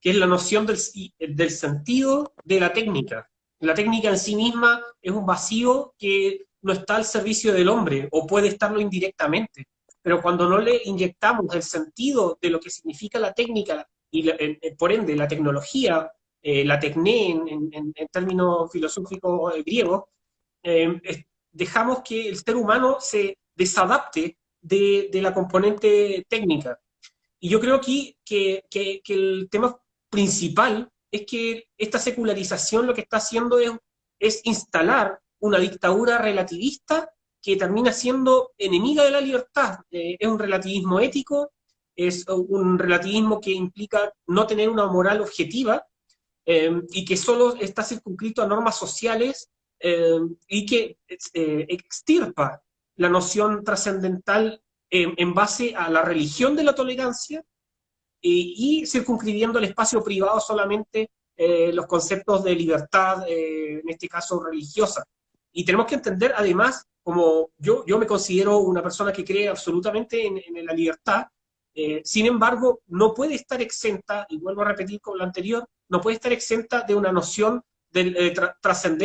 que es la noción del, del sentido de la técnica. La técnica en sí misma es un vacío que no está al servicio del hombre, o puede estarlo indirectamente. Pero cuando no le inyectamos el sentido de lo que significa la técnica, y por ende la tecnología, eh, la tecné en, términos filosóficos eh, griegos, eh, dejamos que el ser humano se desadapte de, la componente técnica. Y yo creo aquí que, que, el tema principal es que esta secularización lo que está haciendo es, instalar una dictadura relativista que termina siendo enemiga de la libertad. es un relativismo ético, es un relativismo que implica no tener una moral objetiva, Em, y que solo está circunscrito a normas sociales em, y que eh, extirpa la noción trascendental en base a la religión de la tolerancia eh, y circunscribiendo el espacio privado solamente eh, los conceptos de libertad, en este caso religiosa. Y tenemos que entender además, como yo, yo me considero una persona que cree absolutamente en, en la libertad, eh, sin embargo, no puede estar exenta, y vuelvo a repetir con lo anterior, no puede estar exenta de una noción de eh, trascendencia